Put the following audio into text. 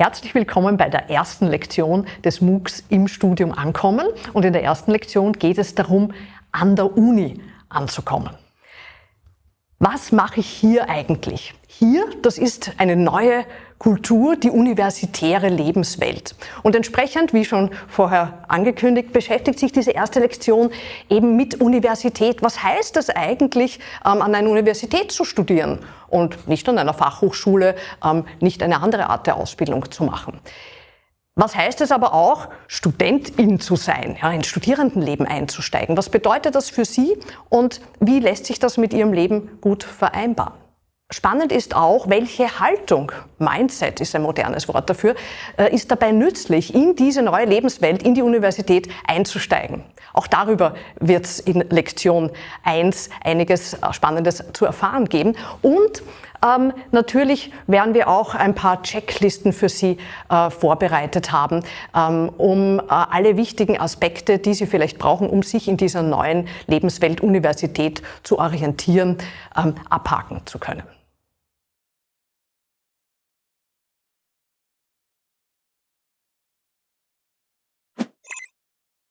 Herzlich willkommen bei der ersten Lektion des MOOCs im Studium ankommen. Und in der ersten Lektion geht es darum, an der Uni anzukommen. Was mache ich hier eigentlich? Hier, das ist eine neue Kultur, die universitäre Lebenswelt. Und entsprechend, wie schon vorher angekündigt, beschäftigt sich diese erste Lektion eben mit Universität. Was heißt es eigentlich, ähm, an einer Universität zu studieren und nicht an einer Fachhochschule, ähm, nicht eine andere Art der Ausbildung zu machen? Was heißt es aber auch, Studentin zu sein, ja, ins Studierendenleben einzusteigen? Was bedeutet das für Sie und wie lässt sich das mit Ihrem Leben gut vereinbaren? Spannend ist auch, welche Haltung, Mindset ist ein modernes Wort dafür, äh, ist dabei nützlich, in diese neue Lebenswelt, in die Universität einzusteigen. Auch darüber wird es in Lektion 1 einiges äh, Spannendes zu erfahren geben. Und ähm, natürlich werden wir auch ein paar Checklisten für Sie äh, vorbereitet haben, ähm, um äh, alle wichtigen Aspekte, die Sie vielleicht brauchen, um sich in dieser neuen Lebenswelt Universität zu orientieren, ähm, abhaken zu können.